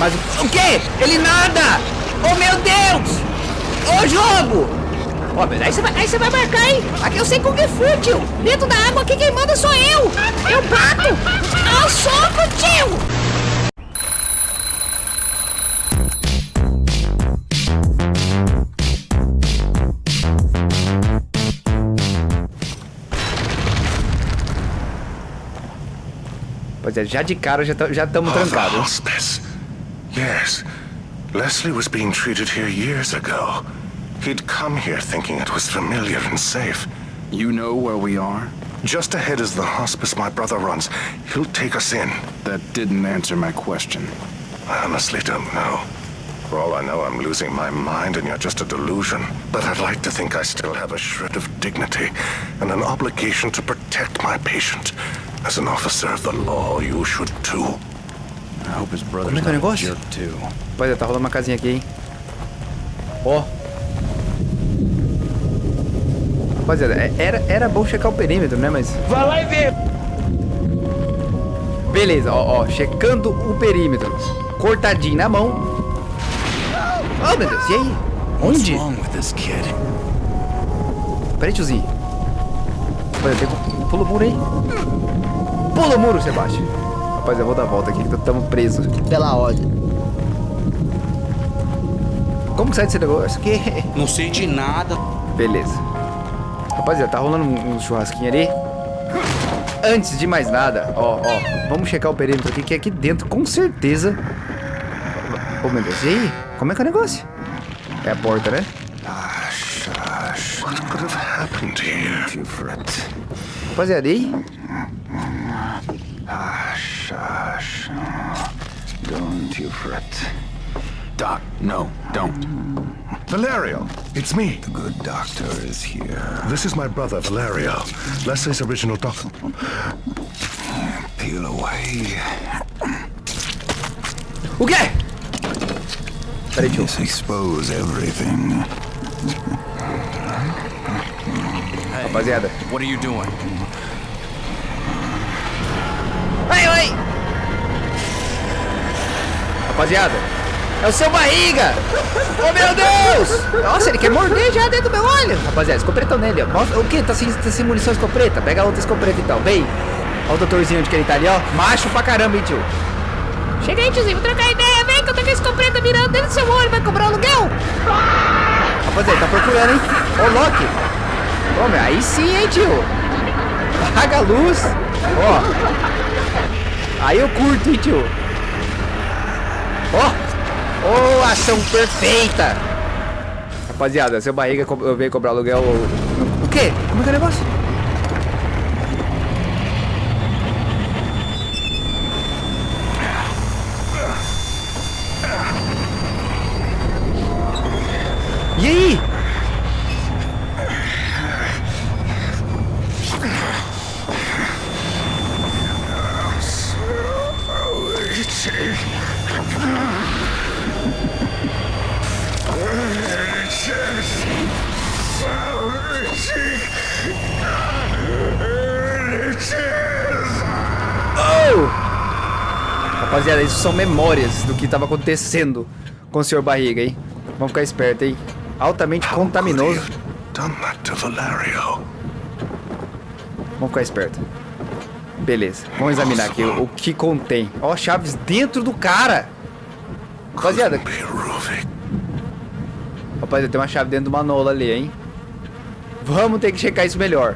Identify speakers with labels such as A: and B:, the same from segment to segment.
A: Mas o quê? Ele nada! Oh, meu Deus! Ô, jogo! Ó, mas aí você vai, aí você vai marcar, hein? Aqui eu sei Kung Fu, tio. Dentro da água aqui quem manda sou eu. Eu bato. Ao soco, tio. Pois é, já de cara já estamos
B: oh,
A: trancados.
B: Yes. Leslie was being treated here years ago. He'd come here thinking it was familiar and safe.
C: You know where we are?
B: Just ahead is the hospice my brother runs. He'll take us in.
C: That didn't answer my question.
B: I honestly don't know. For all I know, I'm losing my mind and you're just a delusion. But I'd like to think I still have a shred of dignity and an obligation to protect my patient. As an officer of the law, you should too.
A: Como é que é o negócio? Pois é, tá rolando uma casinha aqui, hein? Ó. Rapaziada, é- era, era bom checar o perímetro, né? Mas.
D: Vai lá e vê.
A: Beleza, ó, ó. Checando o perímetro. Cortadinho na mão. Oh, meu Deus, e aí? Onde? Peraí, tiozinho. Rapaziada, tem pula o muro aí. Pula o muro, Sebastião. Rapaziada, eu vou dar a volta aqui que estamos presos.
D: Pela ordem.
A: Como que sai desse negócio aqui?
D: Não sei de nada.
A: Beleza. Rapaziada, tá rolando um, um churrasquinho ali. Antes de mais nada, ó, ó, vamos checar o perímetro aqui, que aqui dentro, com certeza... Ô, meu Deus, e aí? Como é que é o negócio? É a porta, né? Rapaziada, e aí?
C: Don't you fret. Doc, no, don't.
B: Valerio, it's me.
C: The good doctor is here.
B: This is my brother, Valerio. Leslie's original doctor.
C: Peel away.
A: Okay! quê? Peraí, tio.
C: Just expose everything.
A: Rapaziada.
C: What are you doing?
A: Ai, ai! Rapaziada, é o seu barriga! Oh, meu Deus! Nossa, ele quer morder já dentro do meu olho! Rapaziada, escopretão nele, ó. Mostra- o que? Tá sem, tá sem munição escopeta? Pega a outra escopeta então, vem! Olha o doutorzinho onde que ele tá ali, ó. Macho pra caramba, hein, tio? Chega aí, tiozinho, vou trocar ideia. Vem que eu tô com a escopeta mirando dentro do seu olho. Vai cobrar aluguel? Rapaziada, tá procurando, hein? Ô, Loki! Ô, meu, aí sim, hein, tio? Apaga a luz. Ó. Aí eu curto, hein, tio? Ó! Ô, ação perfeita! Rapaziada, seu barriga eu veio cobrar aluguel. O quê? Como é que é o negócio? E aí? Isso são memórias do que estava acontecendo com o senhor Barriga, hein? Vamos ficar esperto, hein? Altamente contaminoso. Vamos ficar esperto. Beleza, vamos examinar aqui o, o que contém. Ó, chaves dentro do cara. Rapaziada, rapaziada, tem uma chave dentro do manola ali, hein? Vamos ter que checar isso melhor.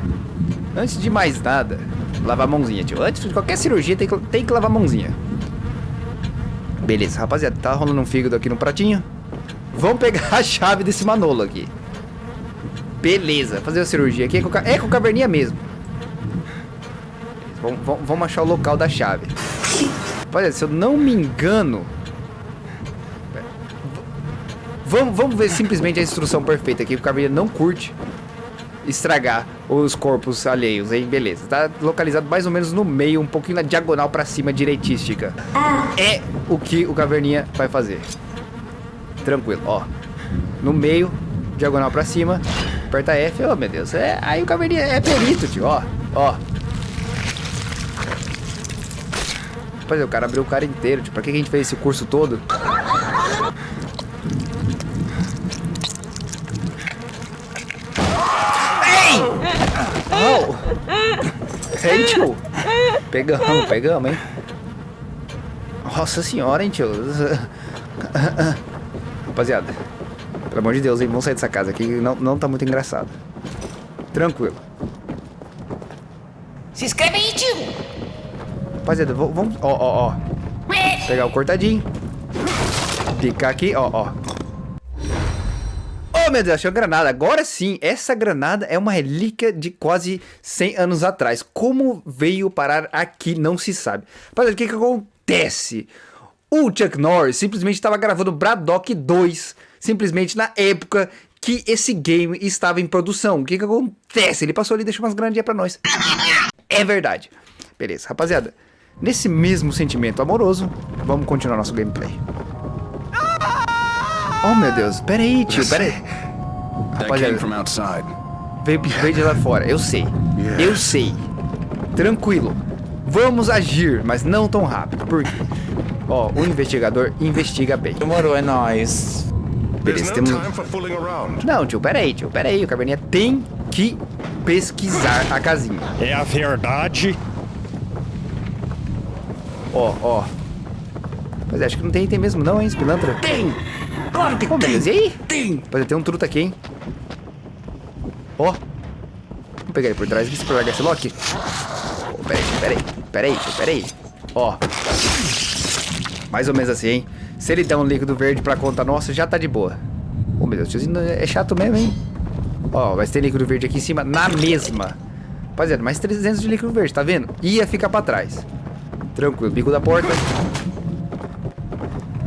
A: Antes de mais nada, lavar a mãozinha, tio. Antes de qualquer cirurgia, tem que, tem que lavar a mãozinha. Beleza, rapaziada, tá rolando um fígado aqui no pratinho. Vamos pegar a chave desse manolo aqui. Beleza, fazer a cirurgia aqui é com, é com caverninha mesmo. Vamos, vamos- vamos achar o local da chave. Rapaziada, se eu não me engano... Vamos, vamos ver simplesmente a instrução perfeita aqui, porque o caverninha não curte estragar os corpos alheios, hein? Beleza. Tá localizado mais ou menos no meio, um pouquinho na diagonal pra cima, direitística. É o que o Caverninha vai fazer. Tranquilo, ó. No meio, diagonal pra cima, aperta F, oh meu Deus. É, aí o Caverninha é perito, tio, ó. Ó. Rapaziada, o cara abriu o cara inteiro. Tipo, pra que a gente fez esse curso todo? Oh! Ei, tio! Pegamos, pegamos, hein? Nossa senhora, hein, tio? Rapaziada, pelo amor de Deus, hein? Vamos sair dessa casa aqui, não, não tá muito engraçado. Tranquilo.
E: Se inscreve aí, tio.
A: Rapaziada, vamos... Ó, ó, ó. Pegar o cortadinho. Picar aqui, ó, ó. Oh, meu Deus, achei uma granada. Agora sim, essa granada é uma relíquia de quase 100 anos atrás. Como veio parar aqui, não se sabe. Rapaziada, o que que acontece? O Chuck Norris simplesmente estava gravando Braddock 2, simplesmente na época que esse game estava em produção. O que que acontece? Ele passou ali e deixou umas granadinhas pra nós. É verdade. Beleza, rapaziada. Nesse mesmo sentimento amoroso, vamos continuar nosso gameplay. Oh, meu Deus. Pera aí, tio. Pera aí. Rapaziada.
C: came from outside.
A: Veio, veio de lá fora. Eu sei. Eu sei. Tranquilo. Vamos agir, mas não tão rápido. Por quê? Ó, o investigador investiga bem.
D: Demorou, é nóis.
A: Beleza, temos... Não, tio, pera aí, tio. Pera aí. O Caverninha tem que pesquisar a casinha.
F: É a verdade.
A: Ó, ó. Mas acho que não tem item mesmo não, hein, Spilantra? Tem! Claro que tem! Beleza, e aí? Tem! Pode ter um truta aqui, hein? Ó. Vamos pegar ele por trás aqui, se pegar esse lock. Oh, pera aí, pera aí, pera aí, pera aí. Ó. Mais ou menos assim, hein? Se ele der um líquido verde pra conta nossa, já tá de boa. Ô, meu Deus, tiozinho é chato mesmo, hein? Ó, vai ter líquido verde aqui em cima, na mesma. Rapaziada, mais 300 de líquido verde, tá vendo? Ia ficar pra trás. Tranquilo, bico da porta.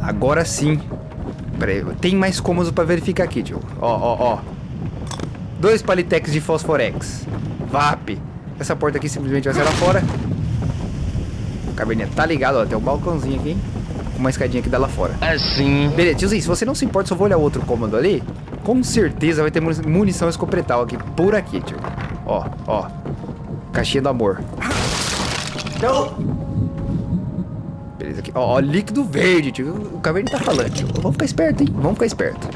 A: Agora sim. Pera aí, tem mais cômodos pra verificar aqui, tio. Ó, ó, ó. Dois palitex de fosforex. VAP. Essa porta aqui simplesmente vai sair lá fora. Caverninha tá ligado, ó. Tem um balcãozinho aqui, hein? Uma escadinha que dá lá fora.
D: Assim.
A: Beleza, tiozinho, se você não se importa, só vou olhar outro cômodo ali. Com certeza vai ter muni- munição escopretal aqui, por aqui, tio. Ó, ó. Caixinha do amor. Beleza aqui. Ó, ó, líquido verde, tio. O caverna tá falando, tio. Vamos ficar esperto, hein? Vamos ficar esperto.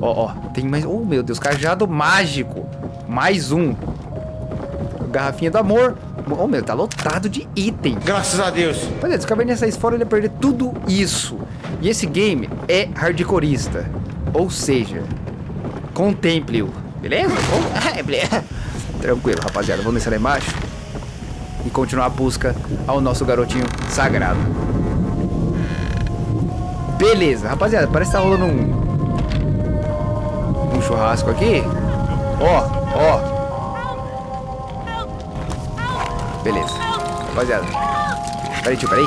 A: Ó, ó. Tem mais. Oh, meu Deus, cajado mágico. Mais um. Garrafinha do amor. Oh, meu, tá lotado de item.
G: Graças a Deus.
A: Pois é, se o Caverninha saísse fora, ele ia perder tudo isso. E esse game é hardcoreista. Ou seja, contemple-o. Beleza? É, beleza. Tranquilo, rapaziada. Vamos descer lá embaixo e continuar a busca ao nosso garotinho sagrado. Beleza, rapaziada. Parece que tá rolando um. Um churrasco aqui. Ó, ó. Beleza. Rapaziada. Peraí, tio, peraí.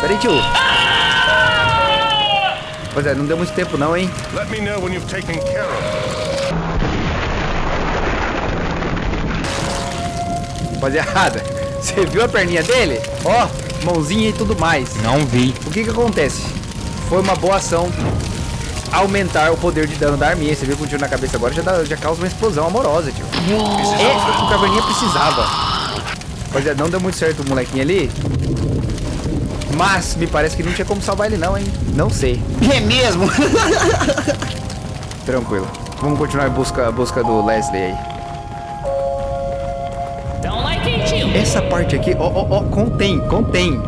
A: Peraí, tio. Rapaziada, não deu muito tempo não, hein?
B: Let me know when you've taken care of
A: Rapaziada, você viu a perninha dele? Ó, mãozinha e tudo mais.
F: Não vi.
A: O que que acontece? Foi uma boa ação aumentar o poder de dano da arminha. Você viu com um tiro na cabeça agora já, dá- já causa uma explosão amorosa, tio. É o que o Caverninha precisava. Rapaziada, não deu muito certo o molequinho ali. Mas me parece que não tinha como salvar ele não, hein? Não sei.
D: É mesmo?
A: Tranquilo. Vamos continuar a busca, a busca do Leslie aí. Essa parte aqui, ó, ó, ó, contém, contém.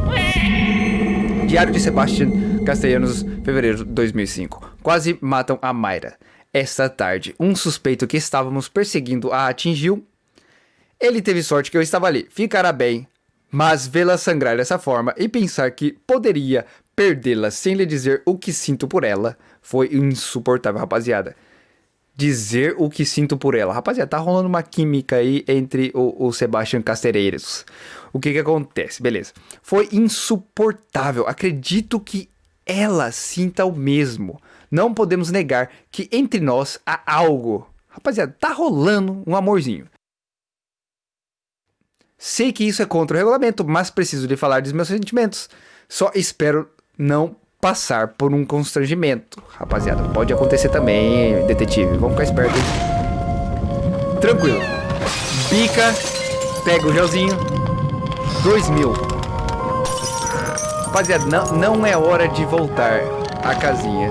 A: Diário de Sebastian Castellanos, fevereiro de 2005. Quase matam a Mayra. Esta tarde, um suspeito que estávamos perseguindo a atingiu. Ele teve sorte que eu estava ali. Ficará bem. Mas vê-la sangrar dessa forma e pensar que poderia perdê-la sem lhe dizer o que sinto por ela foi insuportável, rapaziada dizer o que sinto por ela. Rapaziada, tá rolando uma química aí entre o, o Sebastian Castereiros. O que que acontece? Beleza. Foi insuportável. Acredito que ela sinta o mesmo. Não podemos negar que entre nós há algo. Rapaziada, tá rolando um amorzinho. Sei que isso é contra o regulamento, mas preciso lhe falar dos meus sentimentos. Só espero não passar por um constrangimento. Rapaziada, pode acontecer também, detetive. Vamos ficar esperto. Tranquilo. Bica, pega o gelzinho. Dois mil. Rapaziada, não, não é hora de voltar à casinha.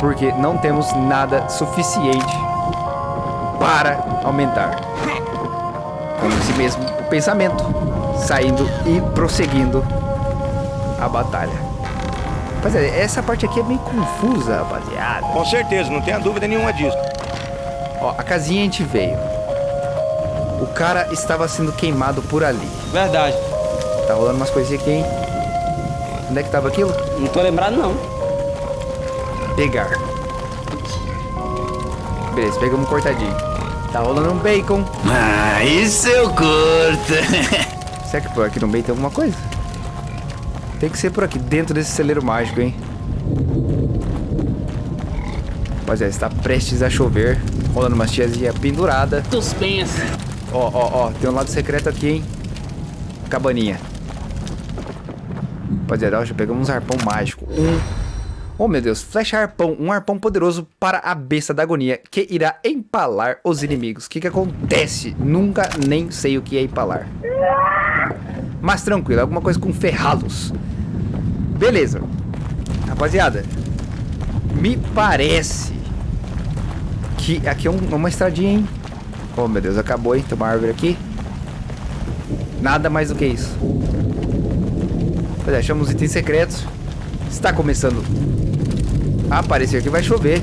A: Porque não temos nada suficiente para aumentar. Com esse mesmo pensamento, saindo e prosseguindo a batalha. Rapaziada, essa parte aqui é meio confusa, rapaziada.
F: Com certeza, não tenha dúvida nenhuma disso.
A: Ó, a casinha a gente veio. O cara estava sendo queimado por ali.
D: Verdade.
A: Tá rolando umas coisinhas aqui, hein? Onde é que tava aquilo?
D: Não tô lembrado, não.
A: Pegar. Beleza, pegamos um cortadinho. Tá rolando um bacon.
C: Ah, isso eu curto.
A: Será que por aqui no meio tem alguma coisa? Tem que ser por aqui, dentro desse celeiro mágico, hein? Rapaziada, está prestes a chover. Rolando umas tiazinha pendurada.
E: Suspense.
A: Ó, ó, ó, tem um lado secreto aqui, hein? Cabaninha. Rapaziada, já pegamos um arpão mágico. Um. Oh, meu Deus. Flecha arpão. Um arpão poderoso para a besta da agonia, que irá empalar os inimigos. O que que acontece? Nunca nem sei o que é empalar. Mas tranquilo, alguma coisa com ferralos. Beleza. Rapaziada, me parece que aqui é um- uma estradinha, hein? Oh, meu Deus, acabou, hein? Tem uma árvore aqui. Nada mais do que isso. Rapaziada, achamos itens secretos. Está começando a aparecer que vai chover.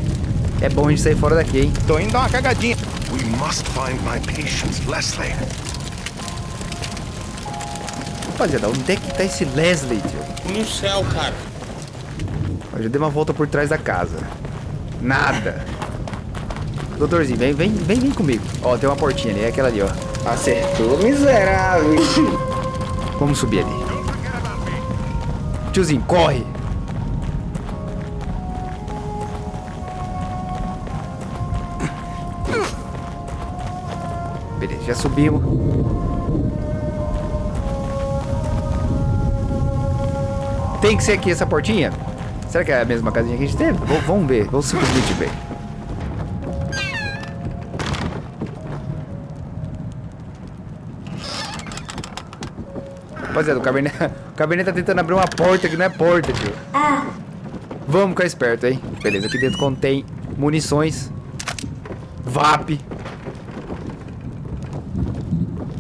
A: É bom a gente sair fora daqui, hein?
F: Tô indo dar uma cagadinha.
B: We must find my patients, Leslie.
A: Rapaziada, onde é que tá esse Leslie, tio?
G: No céu, cara.
A: Eu já dei uma volta por trás da casa. Nada. Doutorzinho, vem, vem, vem, vem comigo. Ó, tem uma portinha ali, é aquela ali, ó.
D: Acertou, miserável.
A: Vamos subir ali. Tiozinho, corre! Beleza, já subimos. Tem que ser aqui essa portinha? Será que é a mesma casinha que a gente teve? Vamos ver, vamos simplesmente ver. Rapaziada, o Cabernet, o Cabernet tá tentando abrir uma porta que não é porta, tio. Vamos ficar esperto, hein? Beleza, aqui dentro contém munições. VAP.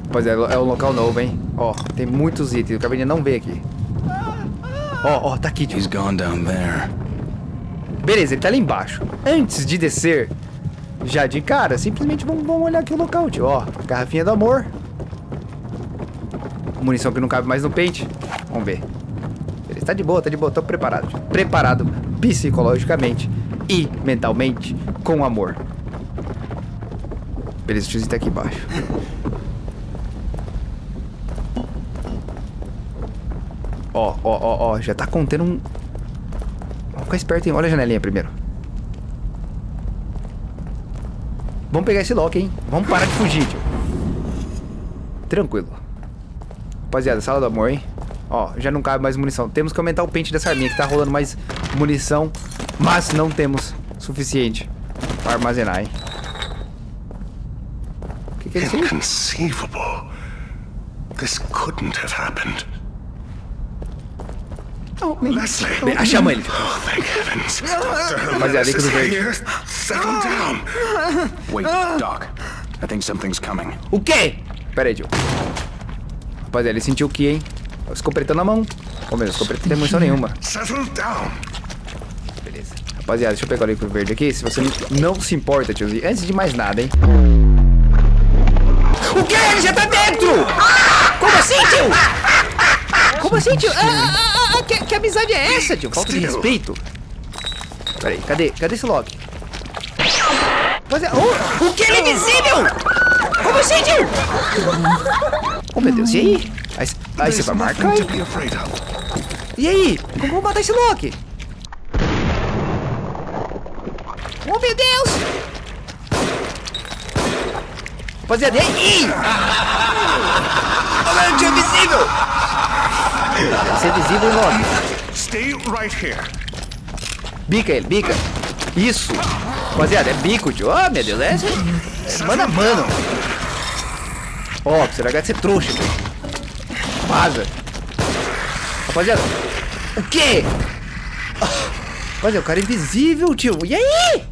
A: Rapaziada, é um local novo, hein? Ó, tem muitos itens. O Cabernet não vê aqui. Ó, ó, tá aqui, tio.
C: He's gone down there.
A: Beleza, ele tá ali embaixo. Antes de descer, já de cara, simplesmente vamos, vamos olhar aqui o local, tio. Ó, garrafinha do amor. Munição que não cabe mais no pente. Vamos ver. Beleza, tá de boa, tá de boa. Tô preparado. Preparado psicologicamente e mentalmente com amor. Beleza, o tiozinho tá aqui embaixo. Ó, ó, ó, ó, já tá contendo um, Vamos ficar esperto, hein? Olha a janelinha primeiro. Vamos pegar esse lock, hein? Vamos parar de fugir, tio. Tranquilo. Rapaziada, sala do amor, hein? Ó, já não cabe mais munição. Temos que aumentar o pente dessa arminha, que tá rolando mais munição. Mas não temos suficiente para armazenar, hein? O que, que é isso?
B: Inconceivable. This couldn't have happened. Leslie.
A: Bem, Achamos ele.
B: Oh, thank heavens.
A: Rapaziada,
B: Jimenez
A: vem com
B: is
A: o verde.
B: Settle down.
C: Wait, Doc. I think something's coming.
A: O quê? Pera aí, tio. Rapaziada, ele sentiu o que, hein? O escopretão na mão. Ô, meu, o escopretão não tem munição nenhuma. Beleza. Rapaziada, deixa eu pegar o livro verde aqui. Se você não se importa, tiozinho. Antes de mais nada, hein? O quê? Ele já tá dentro! Como assim, tio? Como assim, tio? Ah, ah, ah, ah, que, que amizade é essa, tio? Falta de respeito. Pera aí, cadê? Cadê esse Loki? Rapaziada, oh, o que? Ele é invisível? Como assim, tio? Oh, meu Deus, e aí? Aí, aí você vai marcar. E aí? Como vamos matar esse Loki? Oh, meu Deus! Rapaziada, e aí? Olha, eu tinha invisível! Você é visível, Loki?
B: Stay right here.
A: Bica ele, bica. Isso. Rapaziada, é bico, tio. Oh, meu Deus, é... é mano a mano. Ó, você vai ganhar de ser trouxa, tio. Vaza. Rapaziada, O quê? Olha, o cara é invisível, tio. E aí?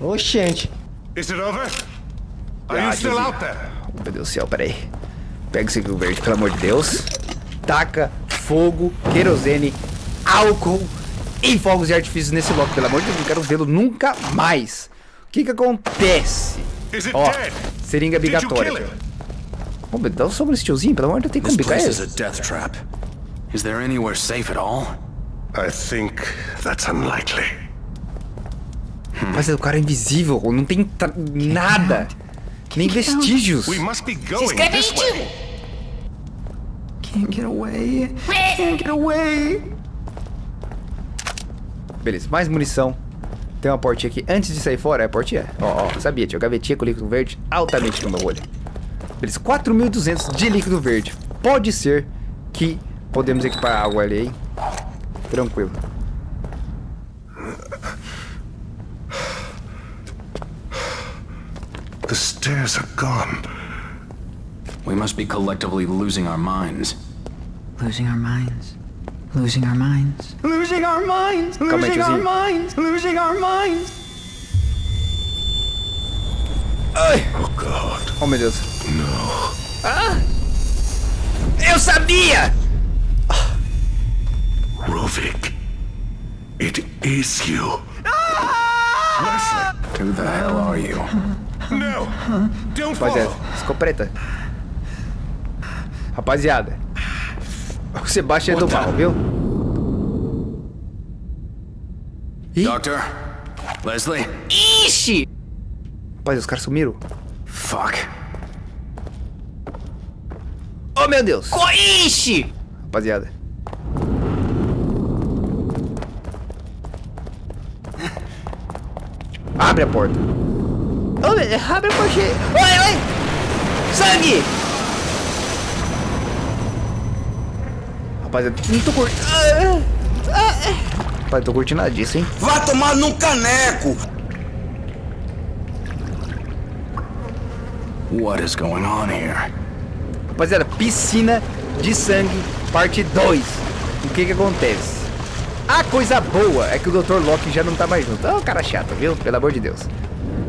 D: Oxente.
B: Is it over? Are
A: Ah,
B: you still
A: desvia.
B: out there?
A: Meu Deus do céu, peraí. Pega esse verde, pelo amor de Deus. Taca fogo, querosene, álcool e fogos de artifício nesse local. Pelo amor de Deus, não quero vê-lo nunca mais. O que que acontece?
B: Is it
A: Ó,
B: dead?
A: Seringa
B: Did you
A: bigatória.
B: kill it?
A: Ô, meu, dá um sombra nesse tiozinho, pelo amor de Deus, tem como
C: This
A: bicar
C: place is
A: ele.
C: a death trap. Is there anywhere safe at all?
B: I think that's unlikely.
A: Mas o cara é invisível, não tem tra- nada. Nem vestígios.
B: We must be
E: Se
B: going
E: inscreve aí,
B: this way.
E: tio.
D: Can't get away. Can't get away.
A: Beleza, mais munição. Tem uma portinha aqui. Antes de sair fora, é a portinha? Ó, ó, sabia, tio. Gavetinha com líquido verde altamente no meu olho. Beleza, 4.200 de líquido verde. Pode ser que podemos equipar água ali, hein? Tranquilo.
B: The stairs are gone.
C: We must be collectively losing our minds.
G: Losing our minds. Losing our minds.
D: Losing our minds. Losing our minds. Losing our minds.
B: Oh God,
A: Oh, meu Deus.
B: no.
A: Eu sabia!
B: Rovik. It is you.
C: Who the hell are you?
B: No! Don't
A: Rapaziada,
B: follow!
A: escopeta. Rapaziada. O Sebastião é do mal, viu? Ih,
C: Doctor? Leslie?
A: ixi! Rapaz, os caras sumiram.
C: Fuck.
A: Oh, meu Deus! Ixi! Rapaziada. Abre a porta. Oh, meu- abre a porta. Oi, oi! Sangue! Rapaziada, não tô curtindo. Ah, ah, ah. Rapaz, não tô curtindo nada disso, hein?
H: Vá tomar num caneco!
C: What is going on here?
A: Rapaziada, piscina de sangue, parte 2. O que que acontece? A coisa boa é que o Dr. Locke já não tá mais junto. É um cara chato, viu? Pelo amor de Deus.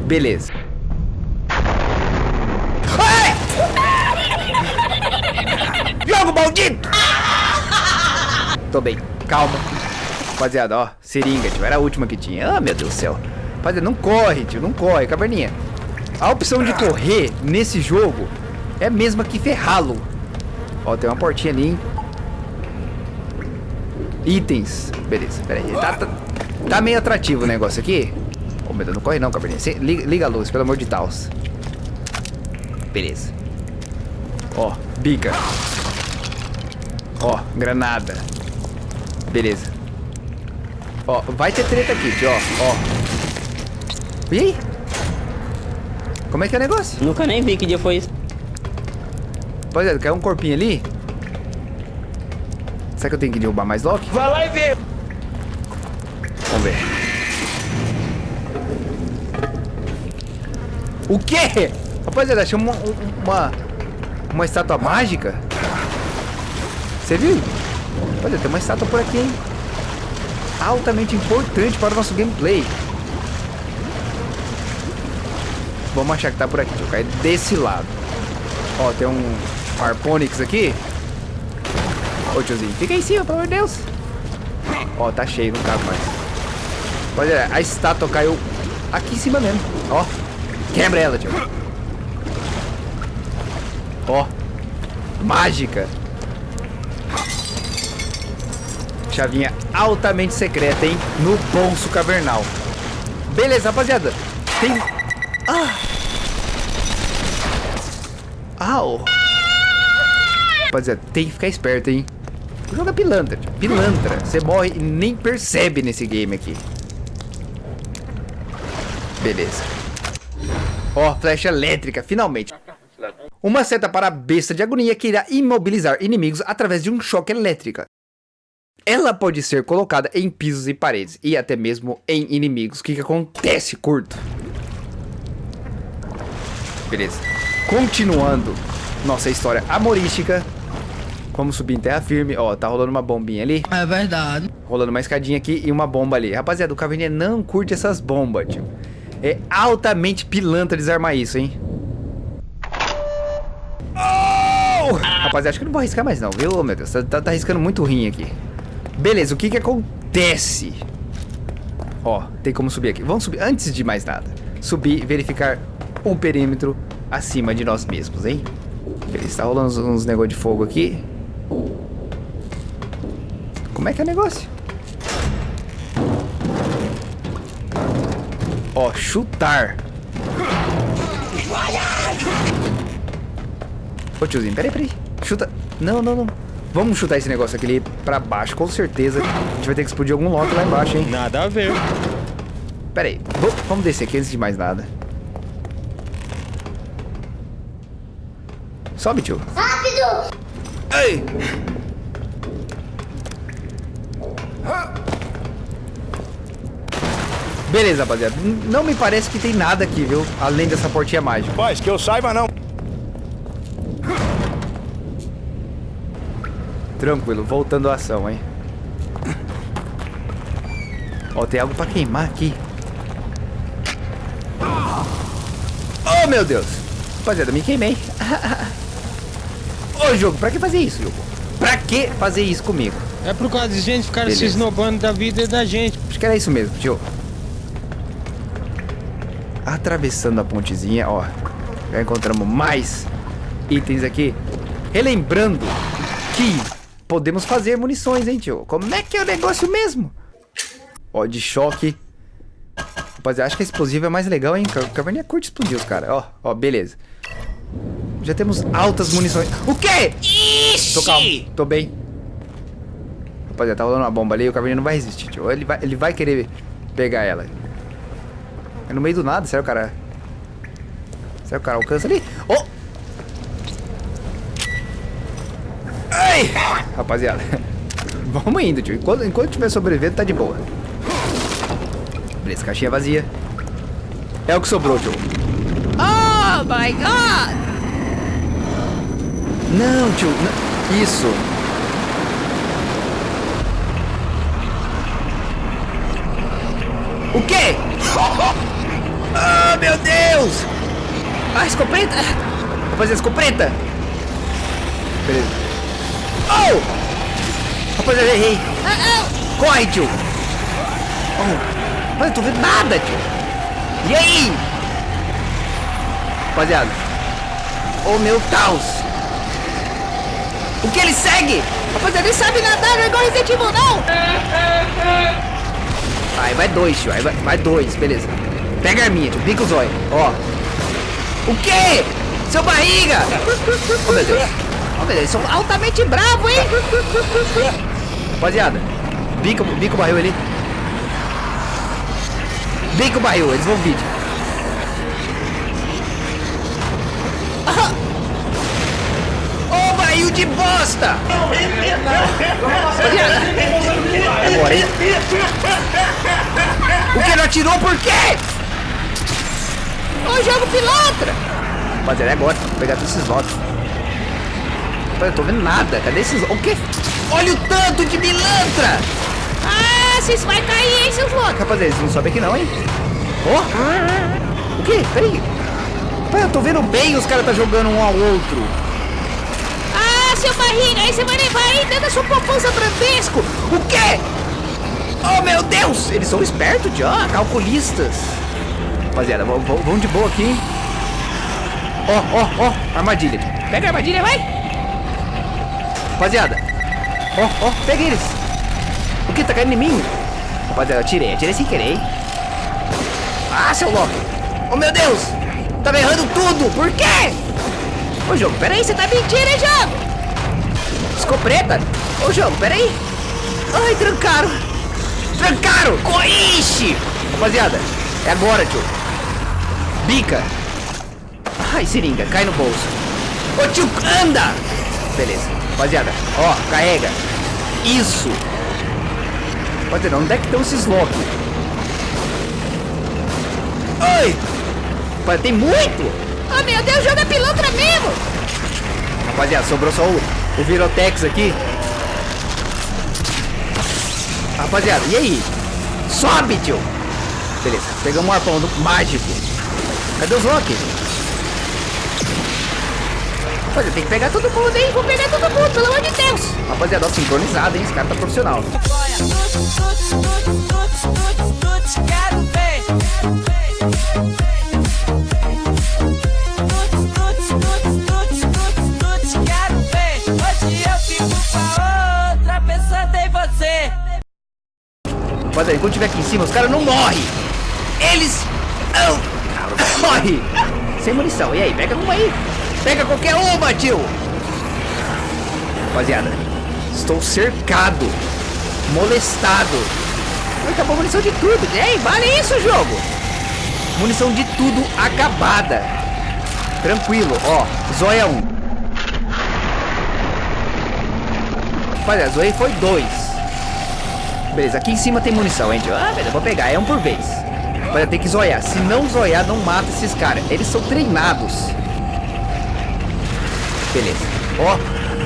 A: Beleza. Ai! Jogo maldito! Tô bem, calma. Rapaziada, ó, seringa, tio, era a última que tinha. Ah, meu Deus do céu. Rapaziada, não corre, tio, não corre, caverninha. A opção de correr nesse jogo é a mesma que ferrá-lo. Ó, tem uma portinha ali, hein? Itens. Beleza, pera aí. Tá, tá, tá meio atrativo o negócio aqui. Ô, meu Deus, não corre não, caverninha. Cê- Liga, liga a luz, pelo amor de Deus. Beleza. Ó, bica. Ó, granada. Beleza. Ó, vai ter treta aqui, tio, ó. Ó. E aí? Como é que é o negócio?
D: Nunca nem vi que dia foi isso.
A: Rapaziada, caiu um corpinho ali. Será que eu tenho que derrubar mais Loki? Vai lá e vê. Vamos ver. O quê? Rapaziada, achei uma, uma, uma estátua mágica. Você viu? Rapaziada, tem uma estátua por aqui, hein? Altamente importante para o nosso gameplay. Vamos achar que tá por aqui. Deixa eu cair desse lado. Ó, tem um Harponix aqui. Ô, tiozinho, fica em cima, pelo amor de Deus. Ó, tá cheio, não cabe mais. Olha, a estátua caiu aqui em cima mesmo. Ó, quebra ela, tio. Ó, mágica. Chavinha altamente secreta, hein? No bolso cavernal. Beleza, rapaziada. Tem... Ah! Au! Rapaziada, tem que ficar esperto, hein? É pilantra, pilantra. Você morre e nem percebe nesse game aqui. Beleza. Ó, flecha elétrica, finalmente. Uma seta para a besta de agonia que irá imobilizar inimigos através de um choque elétrica. Ela pode ser colocada em pisos e paredes e até mesmo em inimigos. O que, que acontece, curto? Beleza. Continuando nossa história amorística. Vamos subir em terra firme. Ó, tá rolando uma bombinha ali.
D: É verdade.
A: Rolando uma escadinha aqui e uma bomba ali. Rapaziada, o Caverninha não curte essas bombas, tio. É altamente pilantra desarmar isso, hein? Oh! Rapaziada, acho que eu não vou arriscar mais não, viu? Meu Deus, tá, tá, tá arriscando muito rim aqui. Beleza, o que que acontece? Ó, tem como subir aqui. Vamos subir, antes de mais nada. Subir verificar o perímetro acima de nós mesmos, hein? Beleza, tá rolando uns, uns negócios de fogo aqui. Como é que é o negócio? Ó, chutar. Ô tiozinho, peraí, peraí. Chuta. Não, não, não. Vamos chutar esse negócio aqui ali pra baixo, com certeza. A gente vai ter que explodir algum lote lá embaixo, hein?
F: Nada a ver.
A: Pera aí. Vamos descer aqui antes de mais nada. Sobe, tio.
E: Rápido!
A: Ei! Beleza, rapaziada. Não me parece que tem nada aqui, viu? Além dessa portinha mágica.
F: Paz, que eu saiba não.
A: Tranquilo, voltando à ação, hein? Ó, tem algo pra queimar aqui. Oh, meu Deus! Rapaziada, me queimei. Ô, jogo, pra que fazer isso, jogo? Pra que fazer isso comigo?
I: É por causa de gente ficar se esnobando da vida da gente.
A: Acho que era isso mesmo, tio. Atravessando a pontezinha, ó. Já encontramos mais itens aqui. Relembrando podemos fazer munições, hein, tio? Como é que é o negócio mesmo? Ó, de choque. Rapaziada, acho que a explosiva é mais legal, hein? Ca- Caverninha curte explodir os caras. Ó, ó, beleza. Já temos altas munições. O quê? Tô calmo, tô bem. Rapaziada, tá rolando uma bomba ali, o Caverninha não vai resistir, tio. Ele vai, ele vai querer pegar ela. É no meio do nada, será que o cara... Será que o cara alcança ali? Oh! Ai! Rapaziada, vamos indo, tio. Enquanto, enquanto tiver sobrevivendo, tá de boa. Beleza, caixinha vazia. É o que sobrou, tio.
E: Oh my god!
A: Não, tio. não- Isso. O quê? Ah, meu Deus! Ah, escopeta! Rapaziada, escopeta! Beleza. Oh! Rapaziada, errei. Corre, tio! Oh. Mas eu tô vendo nada, tio. E aí? Rapaziada. Oh, meu Deus! O que ele segue?
E: Rapaziada, ele sabe nadar, não é igual Resident Evil, não!
A: Aí vai dois, tio. Aí vai, vai dois, beleza. Pega a arminha, tio. Pica o zóio. Ó. O quê? Seu barriga! Oh, meu Deus. Deus. Eles são altamente bravos, hein? Rapaziada. Bica, bica o barril ali. Bica o barril. Eles vão vir. Ô, barril de bosta! Agora? O que não atirou por quê?
E: Ô, jogo pilantra!
A: Rapaziada, é agora. Vou pegar todos esses lotes. Rapaz, eu tô vendo nada. Cadê esses... O quê? Olha o tanto de pilantra!
E: Ah, vocês vai cair, hein, seus loucos!
A: Rapaziada, eles não sobem aqui não, hein? Ó! O quê? Peraí. Rapaz, eu tô vendo bem os caras tá jogando um ao outro.
E: Ah, seu barriga, aí você vai levar aí dentro da sua poupança brambesco!
A: O quê? Oh, meu Deus! Eles são espertos, tio. Ah, calculistas. Rapaziada, vamos de boa aqui, hein? Ó, ó, ó. Armadilha. Pega a armadilha, vai. Rapaziada. Ó, ó. Pega eles. O que? Tá caindo em mim? Rapaziada, eu atirei. Atirei sem querer? Ah, seu louco. Oh, meu Deus. Tá errando tudo. Por quê? Ô, jogo, peraí. Você tá mentindo, hein, jogo? Escopeta. Ô, jogo, peraí. Ai, trancaram. Trancaram. Coixe. Rapaziada, é agora, tio. Bica. Ai, seringa, cai no bolso. Ô, tio, anda. Beleza. Rapaziada, ó, carrega. Isso. Rapaziada, onde é que estão esses Loki? Ai. Rapaziada, tem muito.
E: Oh, meu Deus, jogo é pilantra mesmo!
A: Rapaziada, sobrou só o, o Virotex aqui. Rapaziada, e aí? Sobe, tio! Beleza, pegamos um arpão do mágico. Cadê os Loki? Rapaziada, tem que pegar todo mundo, hein? Vou pegar todo mundo, pelo amor de Deus! Rapaziada, ó, sincronizado, hein? Esse cara tá profissional.
J: Eu.
A: Rapaziada, enquanto tiver aqui em cima, os caras não morrem. Eles não morrem. Sem munição. E aí, pega uma aí. Pega qualquer uma, tio. Rapaziada, estou cercado. Molestado. Acabou a munição de tudo. Ei, vale isso, jogo. Munição de tudo acabada. Tranquilo, ó. Zóia 1. Rapaziada, Zoei foi 2. Beleza, aqui em cima tem munição, hein, tio? Ah, beleza, vou pegar, é um por vez. Vai ter que zoiar. Se não zoiar, não mata esses caras. Eles são treinados. Beleza. Ó,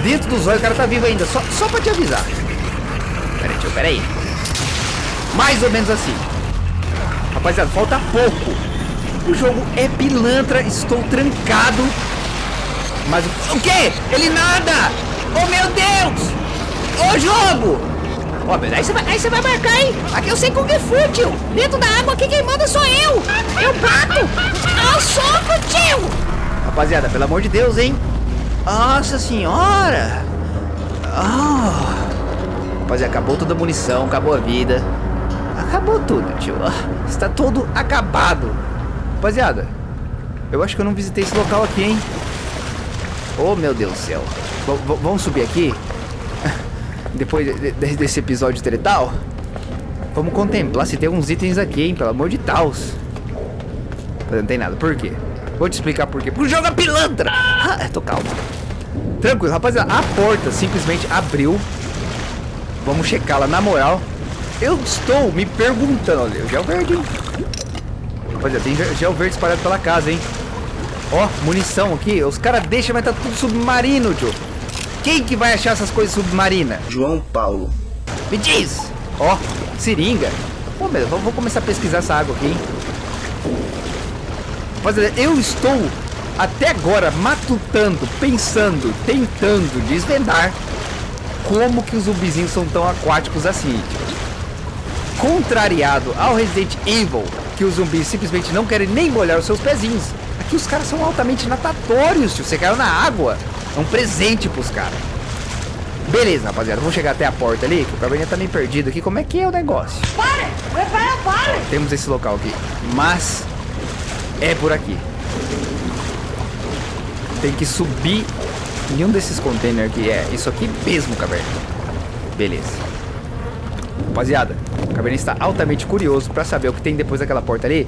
A: dentro do zóio o cara tá vivo ainda. Só, só pra te avisar. Pera aí, tio, pera aí. Mais ou menos assim. Rapaziada, falta pouco. O jogo é pilantra, estou trancado. Mas o quê? Ele nada! Oh meu Deus! Ô jogo! Ó, mas aí você vai, aí você vai marcar, hein? Aqui eu sei Kung Fu, tio. Dentro da água aqui quem manda sou eu. Eu bato. Ao soco, tio. Rapaziada, pelo amor de Deus, hein? Nossa senhora. Ah. Rapaziada, acabou toda a munição, acabou a vida. Acabou tudo, tio. Ah, Está todo acabado. Rapaziada, eu acho que eu não visitei esse local aqui, hein? Oh, meu Deus do céu. V vamos subir aqui? Depois de- de- desse episódio tretal? Vamos contemplar se tem uns itens aqui, hein? Pelo amor de Deus. Não tem nada. Por quê? Vou te explicar por quê. Porque o jogo é pilantra. Ah, tô calmo. Tranquilo, rapaziada. A porta simplesmente abriu. Vamos checá-la na moral. Eu estou me perguntando. Olha, o gel verde, hein? Rapaziada, tem gel- verde espalhado pela casa, hein? Ó, munição aqui. Os caras deixam, mas tá tudo submarino, tio. Quem que vai achar essas coisas submarinas?
H: João Paulo.
A: Me diz! Ó, seringa. Pô, meu, vou, vou começar a pesquisar essa água aqui, hein? Rapaziada, eu estou até agora matutando, pensando, tentando desvendar como que os zumbizinhos são tão aquáticos assim. tio. Contrariado ao Resident Evil, que os zumbis simplesmente não querem nem molhar os seus pezinhos. Aqui os caras são altamente natatórios, tio. Você caiu na água. É um presente pros caras. Beleza, rapaziada. Vamos chegar até a porta ali, que o caverninha tá meio perdido aqui. Como é que é o negócio?
E: Para! Para, para!
A: Temos esse local aqui. Mas é por aqui. Tem que subir em um desses containers aqui. É, isso aqui mesmo, caverna. Beleza. Rapaziada, o caverna está altamente curioso pra saber o que tem depois daquela porta ali.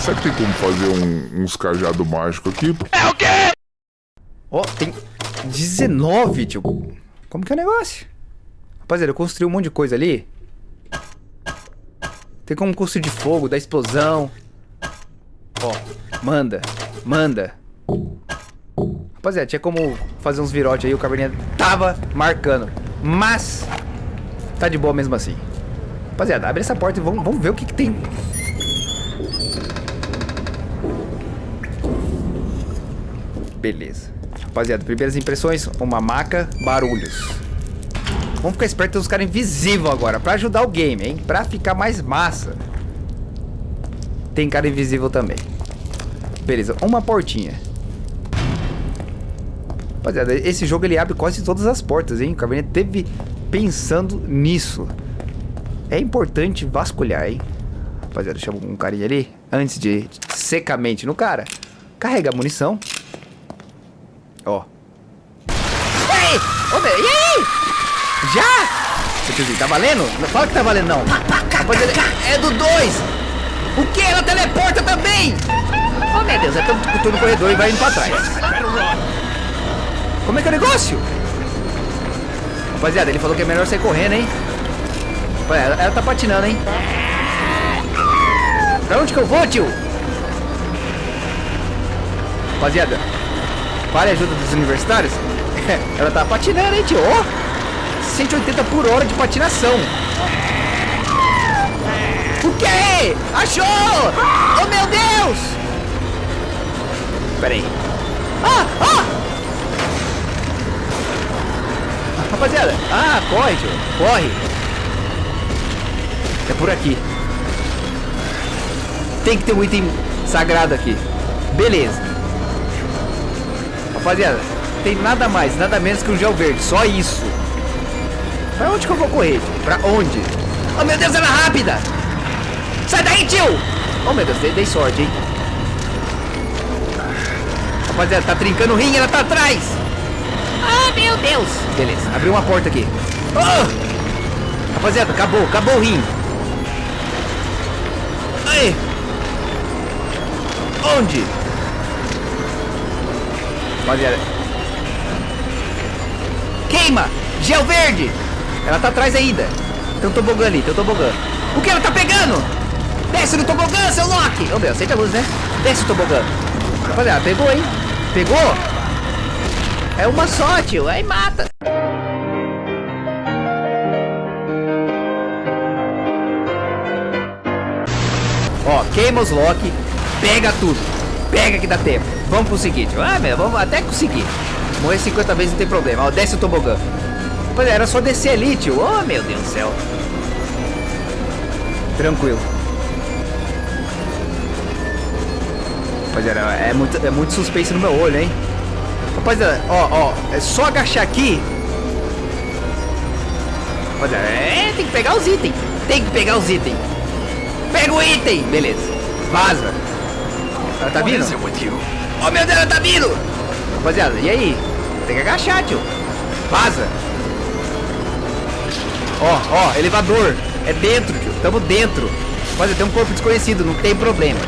K: Será que tem como fazer um- uns cajado mágico aqui?
A: Ó, tem 19, tio. Como que é o negócio? Rapaziada, eu construí um monte de coisa ali. Tem como construir de fogo, da explosão. Ó, manda, manda. Rapaziada, tinha como fazer uns virotes aí, o caverninha tava marcando. Mas, tá de boa mesmo assim. Rapaziada, abre essa porta e vamos, vamos ver o que, que tem. Beleza. Rapaziada, primeiras impressões, uma maca, barulhos. Vamos ficar esperto, tem uns caras invisíveis agora, pra ajudar o game, hein? Pra ficar mais massa. Tem cara invisível também. Beleza, uma portinha. Rapaziada, esse jogo ele abre quase todas as portas, hein? O Cabernet teve pensando nisso. É importante vasculhar, hein? Rapaziada, deixa um carinha ali. Antes de secamente no cara. Carrega a munição. Ó. Ei! Ô, meu, e aí? Já? Tiozinho, tá valendo? Não fala que tá valendo, não. Rapaziada, é do 2. O que? Ela teleporta também! Oh, meu Deus, é tão tô no corredor e vai indo pra trás. Como é que é o negócio? Rapaziada, ele falou que é melhor sair correndo, hein? Ela, ela tá patinando, hein? Pra onde que eu vou, tio? Rapaziada, para a ajuda dos universitários. Ela tá patinando, hein, tio? Ó, 180 por hora de patinação. O quê? Achou! Oh, meu Deus! Pera aí. Ah, ah! Rapaziada, ah, corre, tio. Corre. É por aqui. Tem que ter um item sagrado aqui. Beleza. Rapaziada, tem nada mais, nada menos que um gel verde. Só isso. Pra onde que eu vou correr? Tio? Pra onde? Oh, meu Deus, ela é rápida! Sai daí, tio! Oh, meu Deus, dei, dei sorte, hein? Rapaziada, tá trincando o rim, ela tá atrás!
E: Ah, meu Deus.
A: Beleza, abriu uma porta aqui. Oh! Rapaziada, acabou, acabou o rim. Aí! Onde? Rapaziada. Queima! Gel verde! Ela tá atrás ainda. Tem um tobogã ali, tem um tobogã. O que ela tá pegando? Desce no tobogã, seu Loki! Ô, meu, aceita a luz, né? Desce o tobogã. Rapaziada, pegou, hein? Pegou? É uma só, tio. Aí mata. Ó, queima os Loki. Pega tudo. Pega que dá tempo. Vamos pro seguinte. Ah, meu, vamos até conseguir. Morrer 50 vezes não tem problema. Ó, desce o tobogã. Rapaziada, era só descer ali, tio. Oh, meu Deus do céu. Tranquilo. Rapaziada, é muito, é muito suspense no meu olho, hein? Rapaziada, ó, ó, é só agachar aqui. Rapaziada, é, tem que pegar os itens. Tem que pegar os itens. Pega o item. Beleza. Vaza. Ela tá vindo? Oh, meu Deus, ela tá vindo. Rapaziada, e aí? Tem que agachar, tio. Vaza. Ó, ó, elevador. É dentro, tio. Tamo dentro. Rapaziada, tem um corpo desconhecido, não tem problema.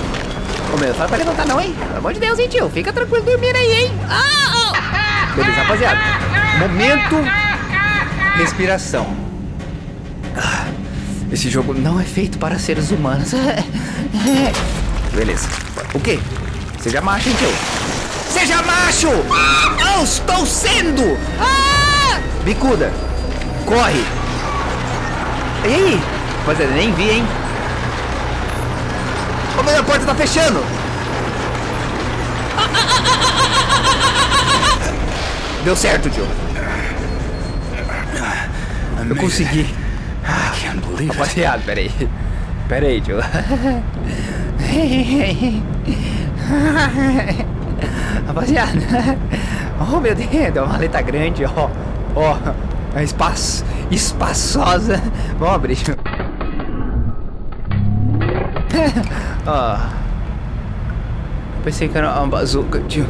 A: Fala pra levantar não, hein? Pelo amor de Deus, hein, tio? Fica tranquilo dormindo aí, hein? Ah, oh. Beleza, rapaziada. Momento respiração. Ah, esse jogo não é feito para seres humanos. Beleza. O quê? Seja macho, hein, tio? Seja macho! Eu estou sendo! Bicuda, corre! E aí? Rapaziada, nem vi, hein? Porta tá fechando! Deu certo, tio. Eu consegui. Rapaziada, pera aí. Pera aí, tio. Rapaziada. Oh, meu Deus. Deu uma maleta grande, ó. Ó. É espaço, espaçosa. Vamos abrir. Ó. Pensei que era uma bazuca, tio.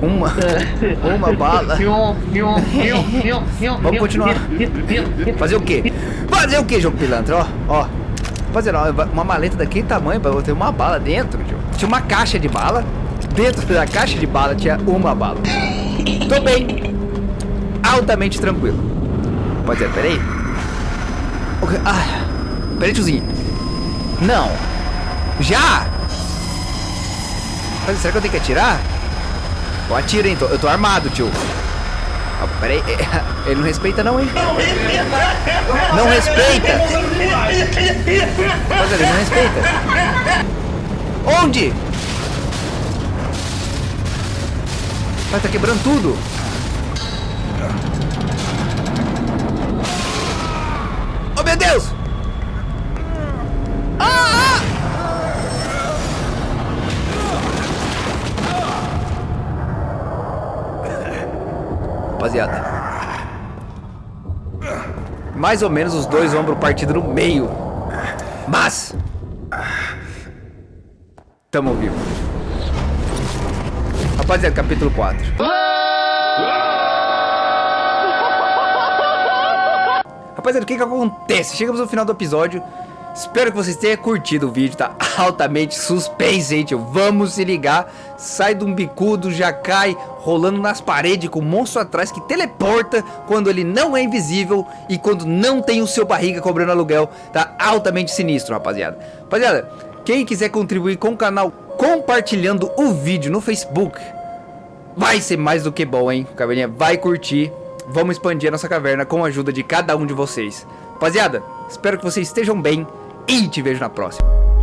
A: Uma. Uma bala. Vamos continuar. Fazer o quê? Fazer o quê, jogo pilantra? Ó, ó. Fazer uma maleta daquele tamanho pra ter uma bala dentro, tio. Tinha uma caixa de bala. Dentro da caixa de bala tinha uma bala. Tô bem. Altamente tranquilo. Pode ser, peraí. Okay. Ah, peraí, tiozinho. Não. Já? Mas será que eu tenho que atirar? Eu atiro, hein? Eu tô armado, tio. Oh, peraí. Ele não respeita não, hein? Não respeita! Mas ele não respeita. Onde? Vai, tá quebrando tudo. Oh, meu Deus! Mais ou menos os dois ombros partidos no meio. Mas... Tamo vivo. Rapaziada, capítulo 4. Rapaziada, o que que acontece? Chegamos no final do episódio. Espero que vocês tenham curtido o vídeo, tá altamente suspense, tio? Vamos se ligar. Sai de um bicudo, já cai rolando nas paredes com o monstro atrás que teleporta quando ele não é invisível e quando não tem o seu barriga cobrando aluguel. Tá altamente sinistro, rapaziada. Rapaziada, quem quiser contribuir com o canal compartilhando o vídeo no Facebook, vai ser mais do que bom, hein? Caverninha vai curtir. Vamos expandir a nossa caverna com a ajuda de cada um de vocês. Rapaziada, espero que vocês estejam bem e te vejo na próxima.